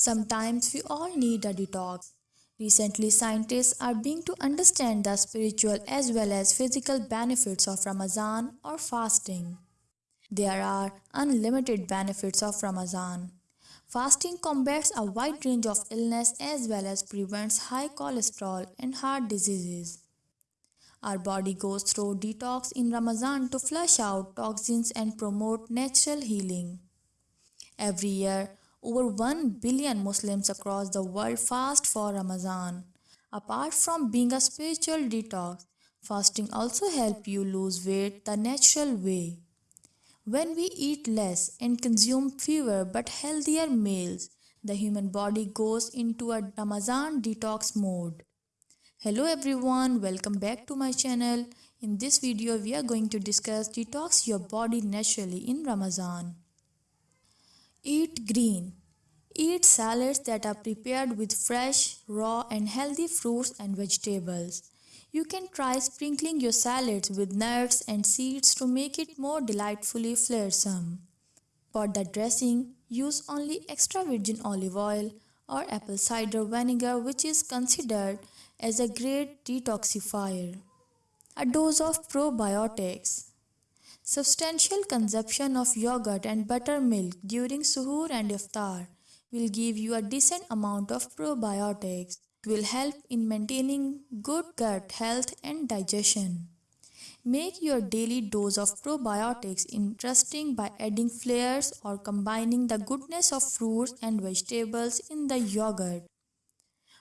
Sometimes we all need a detox. Recently, scientists are beginning to understand the spiritual as well as physical benefits of Ramadan or fasting. There are unlimited benefits of Ramadan. Fasting combats a wide range of illness as well as prevents high cholesterol and heart diseases. Our body goes through detox in Ramadan to flush out toxins and promote natural healing. Every year, over 1 billion Muslims across the world fast for Ramadan. Apart from being a spiritual detox, fasting also helps you lose weight the natural way. When we eat less and consume fewer but healthier meals, the human body goes into a Ramadan detox mode. Hello everyone, welcome back to my channel. In this video, we are going to discuss detox your body naturally in Ramadan. Eat green. Eat salads that are prepared with fresh, raw and healthy fruits and vegetables. You can try sprinkling your salads with nuts and seeds to make it more delightfully flavoursome. For the dressing, use only extra virgin olive oil or apple cider vinegar which is considered as a great detoxifier. A dose of probiotics. Substantial consumption of yogurt and buttermilk during suhoor and iftar will give you a decent amount of probiotics. It will help in maintaining good gut health and digestion. Make your daily dose of probiotics interesting by adding flavors or combining the goodness of fruits and vegetables in the yogurt.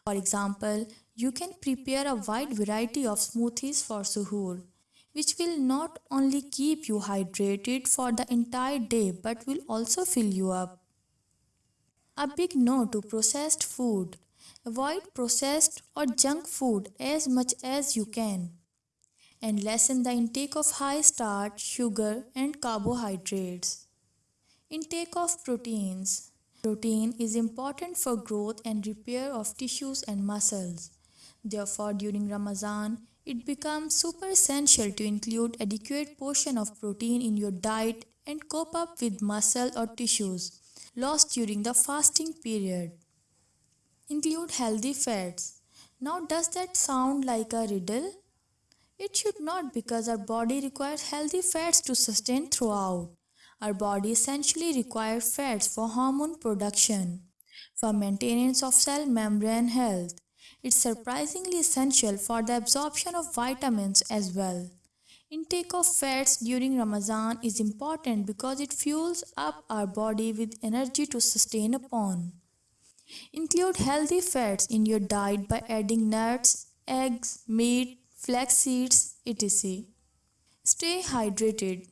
For example, you can prepare a wide variety of smoothies for suhoor, which will not only keep you hydrated for the entire day but will also fill you up. A big no to processed food. Avoid processed or junk food as much as you can. And lessen the intake of high starch, sugar, and carbohydrates. Intake of proteins. Protein is important for growth and repair of tissues and muscles. Therefore, during Ramadan, it becomes super essential to include adequate portion of protein in your diet and cope up with muscle or tissues lost during the fasting period. Include healthy fats. Now does that sound like a riddle? It should not because our body requires healthy fats to sustain throughout. Our body essentially requires fats for hormone production, for maintenance of cell membrane health. It's surprisingly essential for the absorption of vitamins as well. Intake of fats during Ramadan is important because it fuels up our body with energy to sustain upon. Include healthy fats in your diet by adding nuts, eggs, meat, flax seeds, etc. Stay hydrated.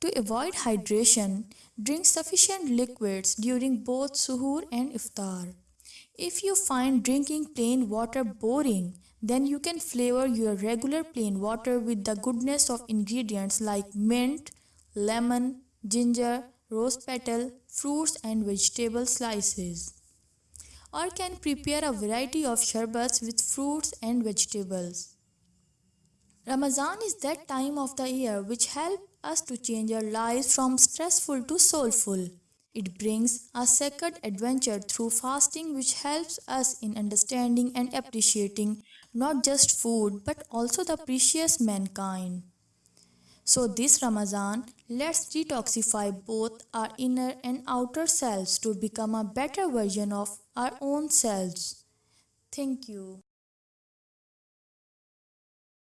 To avoid hydration, drink sufficient liquids during both suhoor and iftar. If you find drinking plain water boring, then you can flavor your regular plain water with the goodness of ingredients like mint, lemon, ginger, rose petal, fruits and vegetable slices. Or can prepare a variety of sherbets with fruits and vegetables. Ramadan is that time of the year which helps us to change our lives from stressful to soulful. It brings a sacred adventure through fasting which helps us in understanding and appreciating not just food but also the precious mankind. So this Ramadan, let's detoxify both our inner and outer selves to become a better version of our own selves. Thank you.